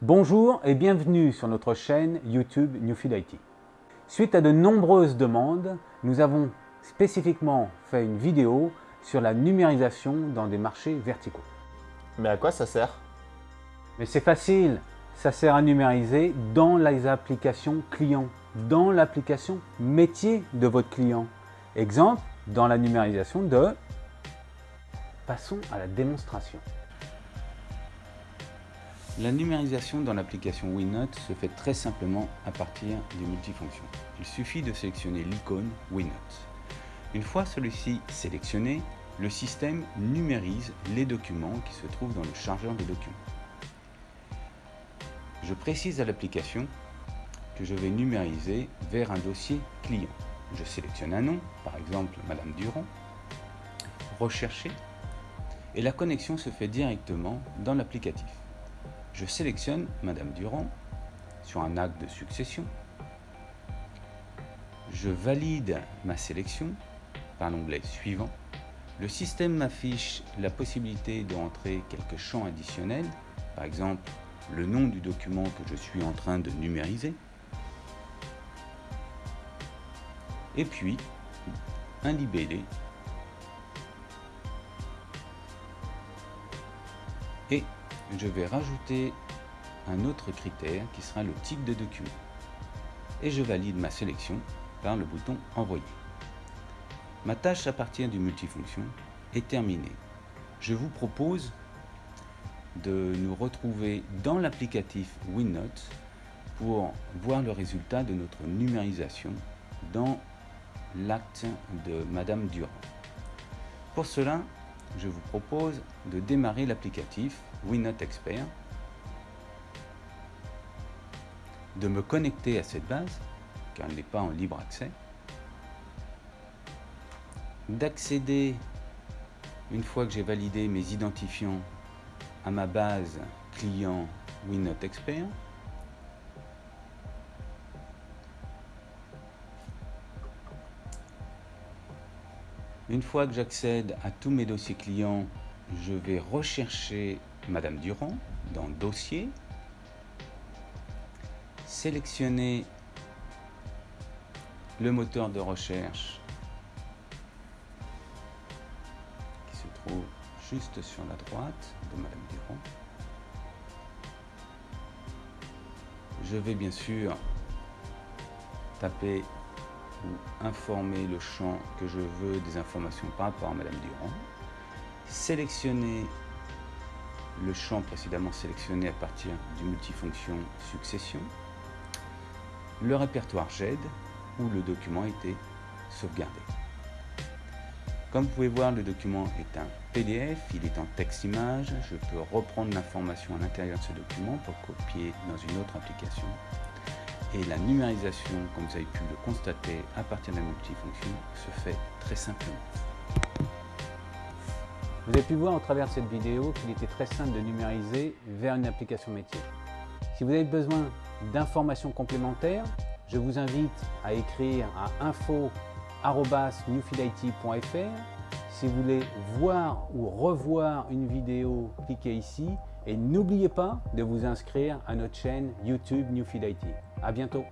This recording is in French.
Bonjour et bienvenue sur notre chaîne YouTube Newfield IT. Suite à de nombreuses demandes, nous avons spécifiquement fait une vidéo sur la numérisation dans des marchés verticaux. Mais à quoi ça sert? Mais c'est facile, ça sert à numériser dans les applications clients, dans l'application métier de votre client. Exemple, dans la numérisation de... Passons à la démonstration. La numérisation dans l'application WinNote se fait très simplement à partir du multifonction. Il suffit de sélectionner l'icône WinNote. Une fois celui-ci sélectionné, le système numérise les documents qui se trouvent dans le chargeur de documents. Je précise à l'application que je vais numériser vers un dossier client. Je sélectionne un nom, par exemple Madame Durand, rechercher, et la connexion se fait directement dans l'applicatif je sélectionne Madame Durand sur un acte de succession. Je valide ma sélection par l'onglet suivant. Le système m'affiche la possibilité de rentrer quelques champs additionnels, par exemple le nom du document que je suis en train de numériser, et puis un libellé et je vais rajouter un autre critère qui sera le type de document. Et je valide ma sélection par le bouton Envoyer. Ma tâche à partir du multifonction est terminée. Je vous propose de nous retrouver dans l'applicatif WinNote pour voir le résultat de notre numérisation dans l'acte de Madame Durand. Pour cela, je vous propose de démarrer l'applicatif WinNote Expert, de me connecter à cette base, car elle n'est pas en libre accès, d'accéder, une fois que j'ai validé mes identifiants, à ma base client WinNote Expert, Une fois que j'accède à tous mes dossiers clients, je vais rechercher Madame Durand dans Dossier, sélectionner le moteur de recherche qui se trouve juste sur la droite de Madame Durand. Je vais bien sûr taper ou informer le champ que je veux des informations par rapport à Madame Durand, sélectionner le champ précédemment sélectionné à partir du multifonction succession, le répertoire GED où le document a été sauvegardé. Comme vous pouvez voir, le document est un PDF, il est en texte-image. Je peux reprendre l'information à l'intérieur de ce document pour copier dans une autre application et la numérisation, comme vous avez pu le constater à partir de la multifonction, se fait très simplement. Vous avez pu voir au travers de cette vidéo qu'il était très simple de numériser vers une application métier. Si vous avez besoin d'informations complémentaires, je vous invite à écrire à info.newfieldit.fr. Si vous voulez voir ou revoir une vidéo, cliquez ici et n'oubliez pas de vous inscrire à notre chaîne YouTube Newfield IT. À bientôt